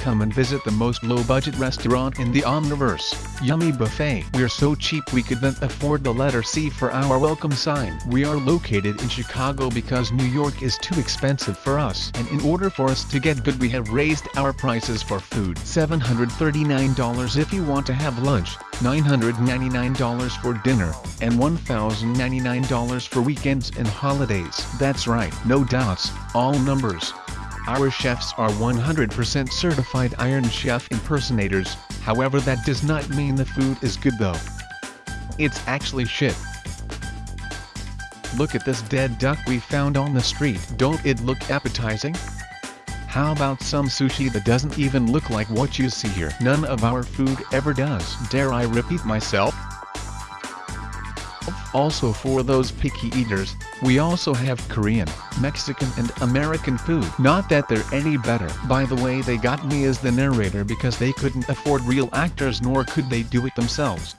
Come and visit the most low-budget restaurant in the Omniverse, Yummy Buffet. We're so cheap we couldn't afford the letter C for our welcome sign. We are located in Chicago because New York is too expensive for us. And in order for us to get good we have raised our prices for food. $739 if you want to have lunch, $999 for dinner, and $1,099 for weekends and holidays. That's right, no doubts, all numbers. Our chefs are 100% certified Iron Chef impersonators, however that does not mean the food is good though. It's actually shit. Look at this dead duck we found on the street. Don't it look appetizing? How about some sushi that doesn't even look like what you see here? None of our food ever does. Dare I repeat myself? Also for those picky eaters, we also have Korean, Mexican and American food. Not that they're any better. By the way they got me as the narrator because they couldn't afford real actors nor could they do it themselves.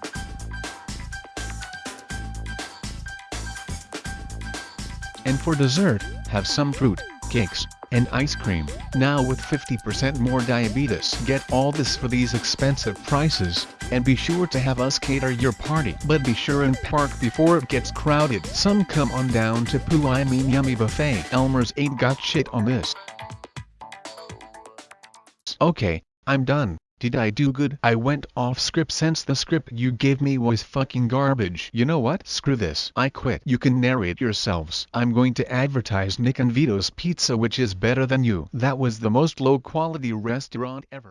And for dessert, have some fruit, cakes, and ice cream. Now with 50% more diabetes. Get all this for these expensive prices, and be sure to have us cater your party. But be sure and park before it gets crowded. Some come on down to Poo I mean Yummy Buffet. Elmer's ain't got shit on this. Okay, I'm done. Did I do good? I went off script since the script you gave me was fucking garbage. You know what? Screw this. I quit. You can narrate yourselves. I'm going to advertise Nick and Vito's Pizza which is better than you. That was the most low quality restaurant ever.